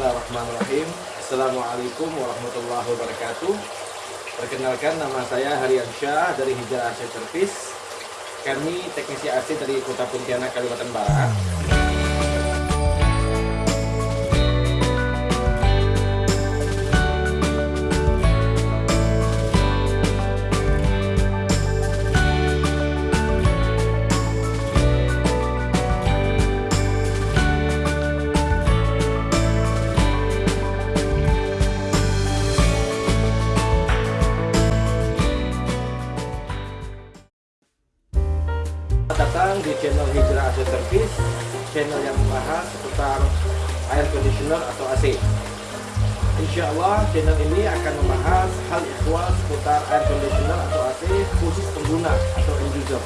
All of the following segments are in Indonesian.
Bismillahirrahmanirrahim. Assalamualaikum warahmatullahi wabarakatuh. Perkenalkan nama saya Harian Syah dari Hijrah AC Service Kami teknisi AC dari Kota Pontianak, Kalimantan Barat air conditioner atau AC Insya Allah channel ini akan membahas hal ihwal seputar air conditioner atau AC khusus pengguna atau end user.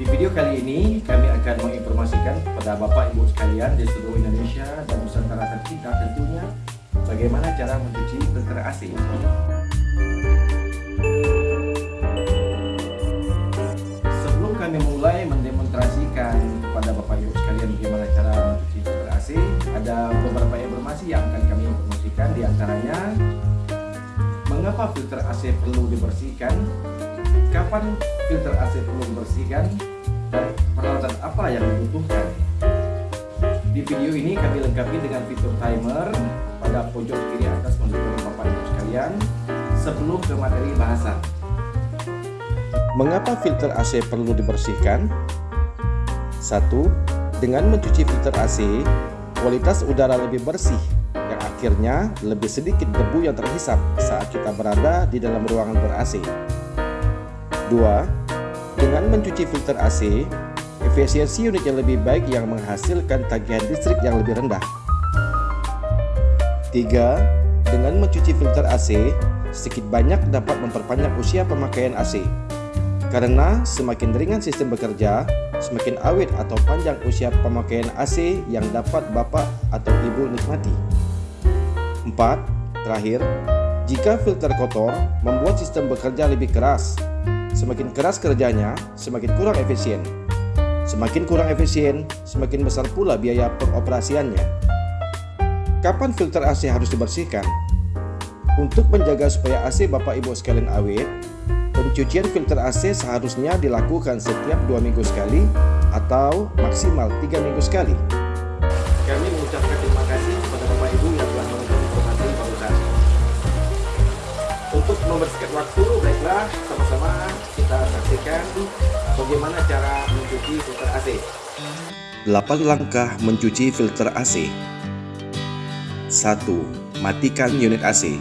Di video kali ini kami akan menginformasikan kepada Bapak Ibu sekalian di seluruh Indonesia dan Nusantara tercinta tentunya bagaimana cara mencuci filter AC di antaranya mengapa filter AC perlu dibersihkan, kapan filter AC perlu dibersihkan, dan peralatan apa yang dibutuhkan. Di video ini kami lengkapi dengan fitur timer pada pojok kiri atas mendukung Bapak Ibu sekalian sebelum ke materi bahasan. Mengapa filter AC perlu dibersihkan? 1. Dengan mencuci filter AC, kualitas udara lebih bersih akhirnya lebih sedikit debu yang terhisap saat kita berada di dalam ruangan ber-AC. 2. Dengan mencuci filter AC, efisiensi unit yang lebih baik yang menghasilkan tagihan listrik yang lebih rendah. 3. Dengan mencuci filter AC, sedikit banyak dapat memperpanjang usia pemakaian AC. Karena semakin ringan sistem bekerja, semakin awet atau panjang usia pemakaian AC yang dapat Bapak atau Ibu nikmati. 4. Terakhir, jika filter kotor membuat sistem bekerja lebih keras. Semakin keras kerjanya, semakin kurang efisien. Semakin kurang efisien, semakin besar pula biaya pengoperasiannya. Kapan filter AC harus dibersihkan? Untuk menjaga supaya AC Bapak Ibu sekalian awet, Pencucian filter AC seharusnya dilakukan setiap dua minggu sekali atau maksimal tiga minggu sekali. Kami mengucapkan terima kasih membersihkan waktu, baiklah sama-sama kita saksikan bagaimana cara mencuci filter AC. 8 langkah mencuci filter AC 1. Matikan unit AC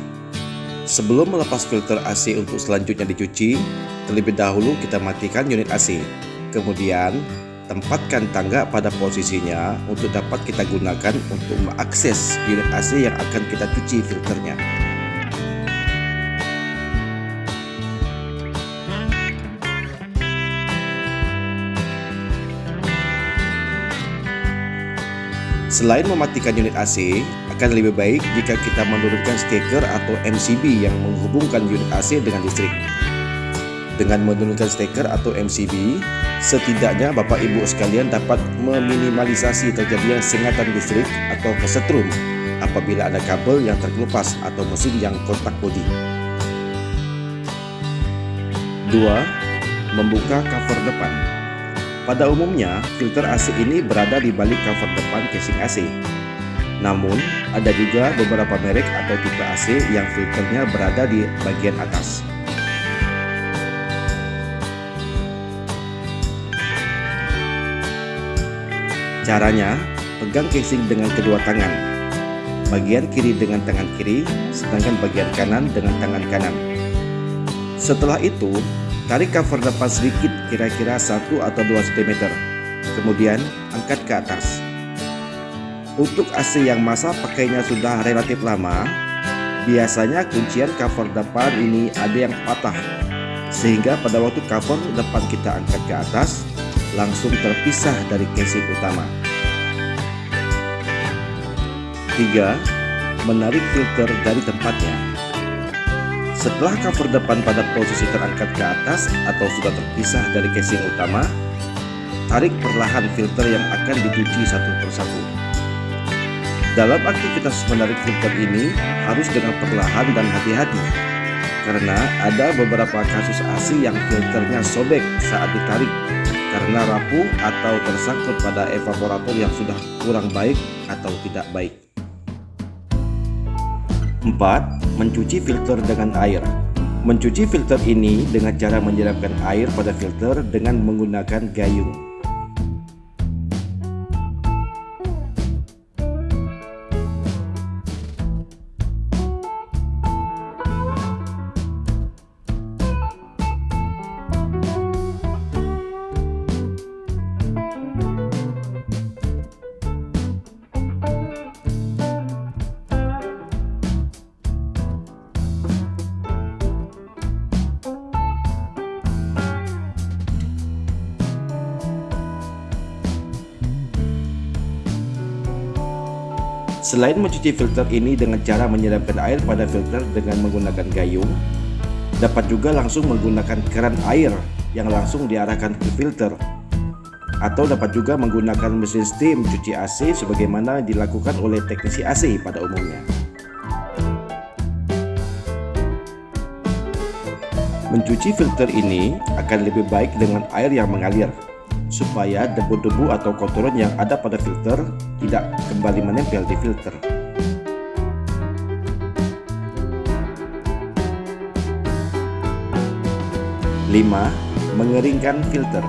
Sebelum melepas filter AC untuk selanjutnya dicuci, terlebih dahulu kita matikan unit AC. Kemudian, tempatkan tangga pada posisinya untuk dapat kita gunakan untuk mengakses unit AC yang akan kita cuci filternya. Selain mematikan unit AC, akan lebih baik jika kita menurunkan steker atau MCB yang menghubungkan unit AC dengan listrik. Dengan menurunkan steker atau MCB, setidaknya Bapak Ibu sekalian dapat meminimalisasi terjadinya sengatan listrik atau kesetrum apabila ada kabel yang terkelupas atau mesin yang kontak bodi. 2. Membuka cover depan pada umumnya, filter AC ini berada di balik cover depan casing AC. Namun, ada juga beberapa merek atau tipe AC yang filternya berada di bagian atas. Caranya, pegang casing dengan kedua tangan. Bagian kiri dengan tangan kiri, sedangkan bagian kanan dengan tangan kanan. Setelah itu, Tarik cover depan sedikit kira-kira 1 atau 2 cm Kemudian angkat ke atas. Untuk AC yang masa pakainya sudah relatif lama. Biasanya kuncian cover depan ini ada yang patah. Sehingga pada waktu cover depan kita angkat ke atas Langsung terpisah dari casing utama. 3. Menarik filter dari tempatnya setelah cover depan pada posisi terangkat ke atas atau sudah terpisah dari casing utama, tarik perlahan filter yang akan dicuci satu persatu. Dalam aktivitas menarik filter ini harus dengan perlahan dan hati-hati karena ada beberapa kasus AC yang filternya sobek saat ditarik karena rapuh atau tersangkut pada evaporator yang sudah kurang baik atau tidak baik. 4. Mencuci filter dengan air Mencuci filter ini dengan cara menyiramkan air pada filter dengan menggunakan gayung. Selain mencuci filter ini dengan cara menyiramkan air pada filter dengan menggunakan gayung, dapat juga langsung menggunakan keran air yang langsung diarahkan ke filter atau dapat juga menggunakan mesin steam cuci AC sebagaimana dilakukan oleh teknisi AC pada umumnya. Mencuci filter ini akan lebih baik dengan air yang mengalir supaya debu-debu atau kotoran yang ada pada filter tidak kembali menempel di filter. Lima, mengeringkan filter.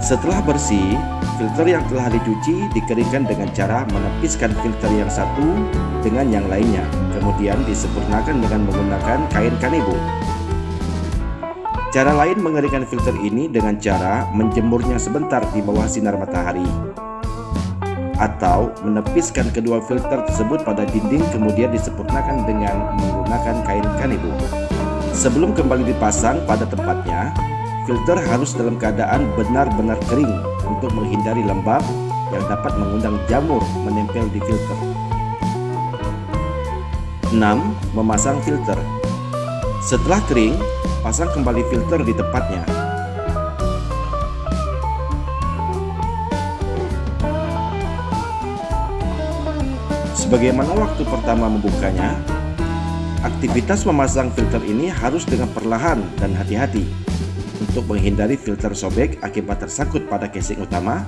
Setelah bersih, filter yang telah dicuci dikeringkan dengan cara menepiskan filter yang satu dengan yang lainnya, kemudian disempurnakan dengan menggunakan kain kanebo. Cara lain mengeringkan filter ini dengan cara menjemurnya sebentar di bawah sinar matahari atau menepiskan kedua filter tersebut pada dinding kemudian disempurnakan dengan menggunakan kain kanebo. Sebelum kembali dipasang pada tempatnya, filter harus dalam keadaan benar-benar kering untuk menghindari lembab yang dapat mengundang jamur menempel di filter. 6. Memasang filter Setelah kering, pasang kembali filter di tempatnya. Sebagaimana waktu pertama membukanya, aktivitas memasang filter ini harus dengan perlahan dan hati-hati untuk menghindari filter sobek akibat tersangkut pada casing utama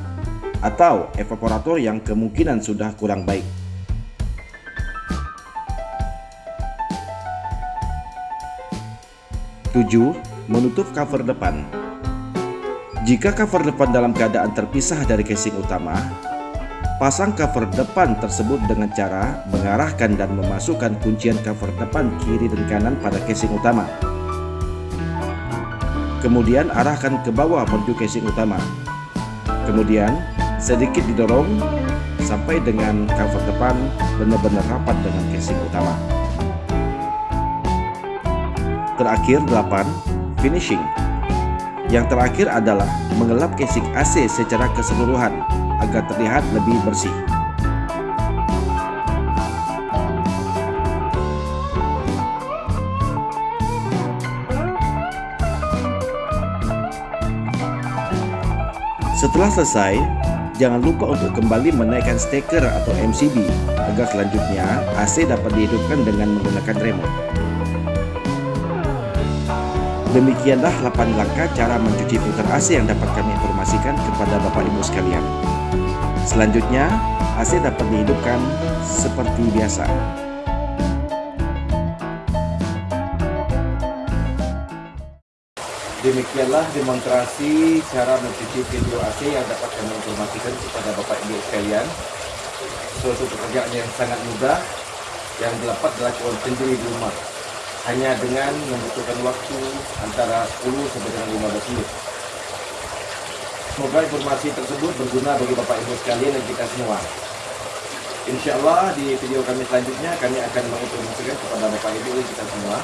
atau evaporator yang kemungkinan sudah kurang baik. 7. Menutup cover depan Jika cover depan dalam keadaan terpisah dari casing utama, pasang cover depan tersebut dengan cara mengarahkan dan memasukkan kuncian cover depan kiri dan kanan pada casing utama. Kemudian arahkan ke bawah menuju casing utama. Kemudian sedikit didorong sampai dengan cover depan benar-benar rapat dengan casing utama. Terakhir 8. Finishing Yang terakhir adalah mengelap casing AC secara keseluruhan agar terlihat lebih bersih. Setelah selesai, jangan lupa untuk kembali menaikkan steker atau MCB agar selanjutnya AC dapat dihidupkan dengan menggunakan remote. Demikianlah 8 langkah cara mencuci filter AC yang dapat kami informasikan kepada Bapak Ibu sekalian. Selanjutnya, AC dapat dihidupkan seperti biasa. Demikianlah demonstrasi cara mencuci pintu AC yang dapat kami informasikan kepada Bapak Ibu sekalian. Suatu pekerjaan yang sangat mudah yang dapat dilakukan sendiri di rumah hanya dengan membutuhkan waktu antara 10 sampai dengan 15 menit. Semoga informasi tersebut berguna bagi Bapak Ibu sekalian dan kita semua. Insya Allah di video kami selanjutnya kami akan menginformasikan kepada Bapak Ibu dan kita semua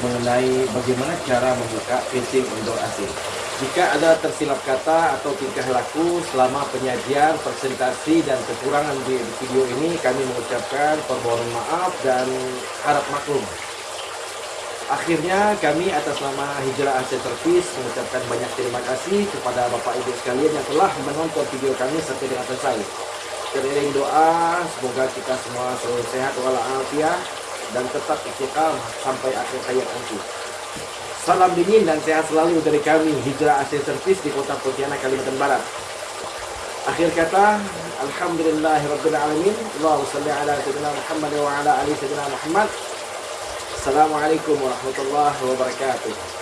mengenai bagaimana cara membuka casing indoor AC. Jika ada tersilap kata atau tingkah laku selama penyajian, presentasi, dan kekurangan di video ini, kami mengucapkan permohonan maaf dan harap maklum. Akhirnya kami atas nama Hijrah Asia Service mengucapkan banyak terima kasih kepada Bapak Ibu sekalian yang telah menonton video kami sampai dengan selesai. teriring doa semoga kita semua selalu sehat walafiat dan tetap istiqamah sampai akhir hayat nanti. Salam dingin dan sehat selalu dari kami Hijrah Asia Service di Kota Pontianak Kalimantan Barat. Akhir kata, Alhamdulillahirabbil alamin. Allahumma shalli ala sayyidina Muhammad wa ala ali sayyidina Muhammad. Assalamualaikum warahmatullahi wabarakatuh.